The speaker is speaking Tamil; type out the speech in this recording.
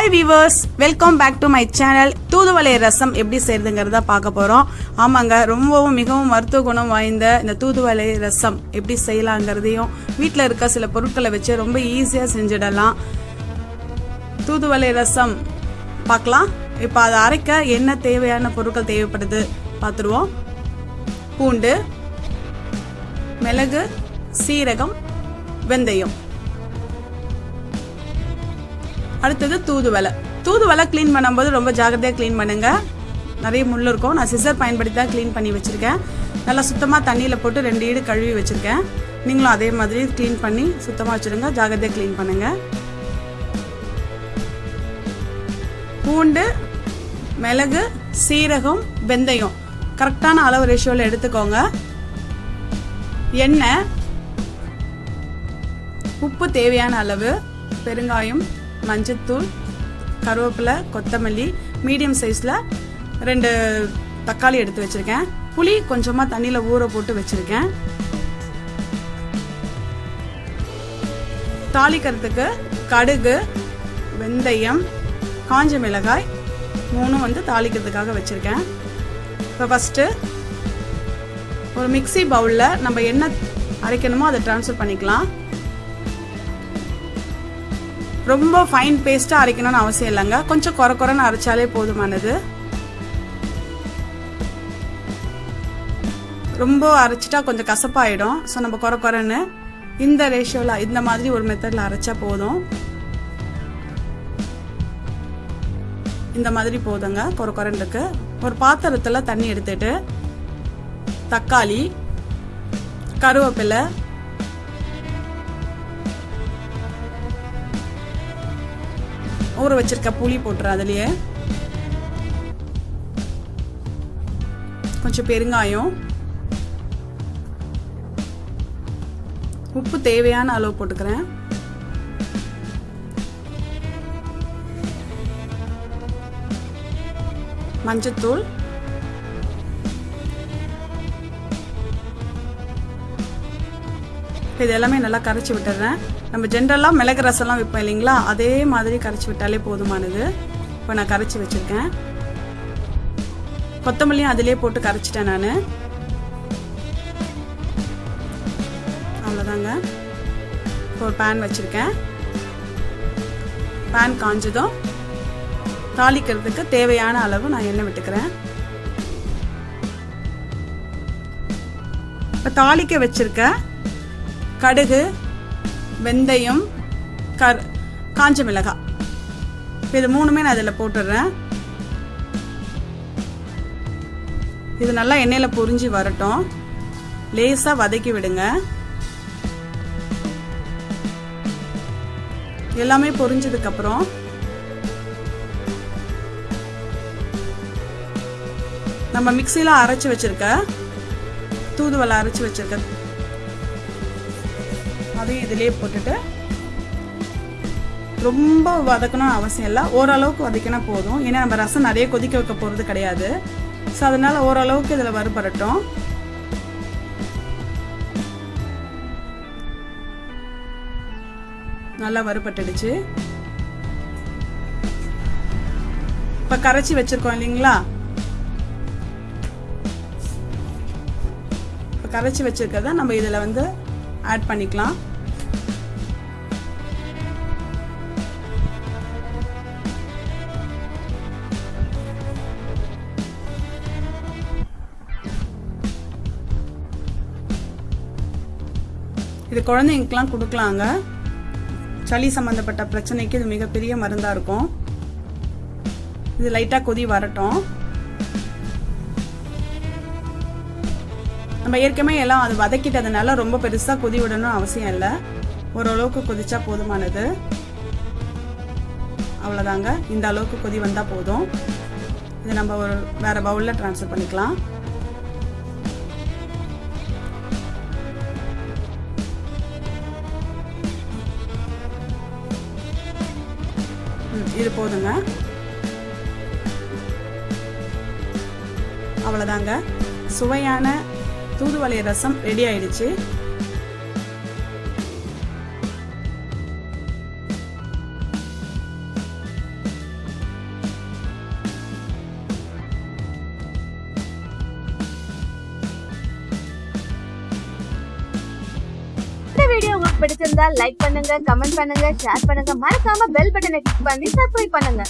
Hi viewers welcome back to my channel தூதுவளை ரசம் எப்படி செய்யறதுங்கிறத பார்க்க போகிறோம் ஆமாங்க ரொம்பவும் மிகவும் மருத்துவ குணம் வாய்ந்த இந்த தூதுவளை ரசம் எப்படி செய்யலாங்கிறதையும் வீட்டில் இருக்க சில பொருட்களை வச்சு ரொம்ப ஈஸியாக செஞ்சிடலாம். தூதுவளை ரசம் பார்க்கலாம். இப்போ அதை அரைக்க என்ன தேவையான பொருட்கள் தேவைப்படுது பார்த்துருவோம். பூண்டு மிளகு சீரகம் வெந்தயம். அடுத்தது தூதுவலை தூதுவலை க்ளீன் பண்ணும்போது ரொம்ப ஜாகிரதையாக க்ளீன் பண்ணுங்கள் நிறைய முள் இருக்கும். நான் சிசர் பயன்படுத்தி தான் க்ளீன் பண்ணி வச்சுருக்கேன். நல்லா சுத்தமாக தண்ணியில் போட்டு ரெண்டு ஈடு கழுவி வச்சுருக்கேன். நீங்களும் அதே மாதிரி க்ளீன் பண்ணி சுத்தமாக வச்சுருங்க. ஜாகிரதையாக க்ளீன் பண்ணுங்கள் பூண்டு மிளகு சீரகம் வெந்தயம். கரெக்டான அளவு ரேஷியோவில் எடுத்துக்கோங்க. எண்ணெய். உப்பு தேவையான அளவு. பெருங்காயம். மஞ்சத்தூள் கருவேப்பிலை கொத்தமல்லி மீடியம் சைஸில் ரெண்டு தக்காளி எடுத்து வச்சுருக்கேன். புளி கொஞ்சமாக தண்ணியில் ஊற போட்டு வச்சுருக்கேன். தாளிக்கிறதுக்கு கடுகு வெந்தயம் காஞ்ச மிளகாய் மூணும் வந்து தாளிக்கிறதுக்காக வச்சுருக்கேன். இப்போ ஃபஸ்ட்டு ஒரு மிக்சி பவுலில் நம்ம என்ன அரைக்கணுமோ அதை ட்ரான்ஸ்ஃபர் பண்ணிக்கலாம். ரொம்ப ஃபைன் பேஸ்ட்டாக அரைக்கணும்னு அவசியம் இல்லைங்க. கொஞ்சம் குறை குறைன்னு அரைச்சாலே போதுமானது. ரொம்ப அரைச்சிட்டா கொஞ்சம் கசப்பாயிடும். ஸோ நம்ம குறை குறைன்னு இந்த ரேஷியோவில் இந்த மாதிரி ஒரு மெத்தடில் அரைச்சா போதும். இந்த மாதிரி போதுங்க குறை குறைண்டுக்கு ஒரு பாத்திரத்தில் தண்ணி எடுத்துட்டு தக்காளி கருவேப்பிலை ஊற வச்சிருக்க புளி போட்டுரு அதுலயே. கொஞ்சம் பெருங்காயம். உப்பு தேவையான அளவு போட்டுக்கிறேன். மஞ்சத்தூள். இது எல்லாமே நல்லா கரைச்சி விட்டுறேன். நம்ம ஜென்ரலாக மிளகு ரசம்லாம் வைப்போம் இல்லைங்களா? அதே மாதிரி கரைச்சி விட்டாலே போதுமானது. இப்போ நான் கரைச்சி வச்சுருக்கேன். கொத்தமல்லியும் அதிலே போட்டு கரைச்சிட்டேன் நான். அவ்வளோதாங்க. இப்போ ஒரு பேன் வச்சுருக்கேன். பேன் காஞ்சதும் தாளிக்கிறதுக்கு தேவையான அளவு நான் எண்ணெய் விட்டுக்கிறேன். இப்போ தாளிக்க வச்சுருக்க கடுகு வெந்தயம் கர் காஞ்ச மிளகாய் இது மூணுமே நான் அதில் போட்டுடுறேன் இது நல்லா எண்ணெயில் பொரிஞ்சு வரட்டும். லேசாக வதக்கி விடுங்க. எல்லாமே பொரிஞ்சதுக்கப்புறம் நம்ம மிக்சியில் அரைச்சி வச்சிருக்க தூதுவலை அரைச்சி வச்சுருக்க அதையும் இதிலே போட்டுட்டு ரொம்ப வதக்கணும் அவசியம் இல்லை. ஓரளவுக்கு வதக்கினா போதும். ஏன்னா நம்ம ரசம் நிறைய கொதிக்க வைக்க போகிறது கிடையாது. ஸோ அதனால் ஓரளவுக்கு இதில் வறுபடட்டும் நல்லா வறுபட்டுடுச்சு இப்போ கரைச்சி வச்சுருக்கோம் இல்லைங்களா? இப்போ கரைச்சி வச்சுருக்கத நம்ம இதில் வந்து ஆட் பண்ணிக்கலாம். இது குழந்தைங்களுக்குலாம் கொடுக்கலாங்க. சளி சம்மந்தப்பட்ட பிரச்சனைக்கு இது மிகப்பெரிய மருந்தாக இருக்கும். இது லைட்டாக கொதி வரட்டும். நம்ம ஏற்கனவே எல்லாம் அது வதக்கிட்டதுனால ரொம்ப பெருசாக கொதி விடணும் அவசியம் இல்லை. ஓரளவுக்கு கொதிச்சா போதுமானது. அவ்வளோதாங்க இந்த அளவுக்கு கொதி வந்தால் போதும். இதை நம்ம ஒரு வேறு பவுலில் ட்ரான்ஸ்ஃபர் பண்ணிக்கலாம். இது போதுங்க. அவ்வளோதாங்க சுவையான தூதுவளை ரசம் ரெடி ஆயிடுச்சு. பிடிச்சிருந்தா லைக் பண்ணுங்க கமெண்ட் பண்ணுங்க ஷேர் பண்ணுங்க. மறக்காம பெல் பட்டனை கிளிக் பண்ணி சப்ஸ்கிரைப் பண்ணுங்க.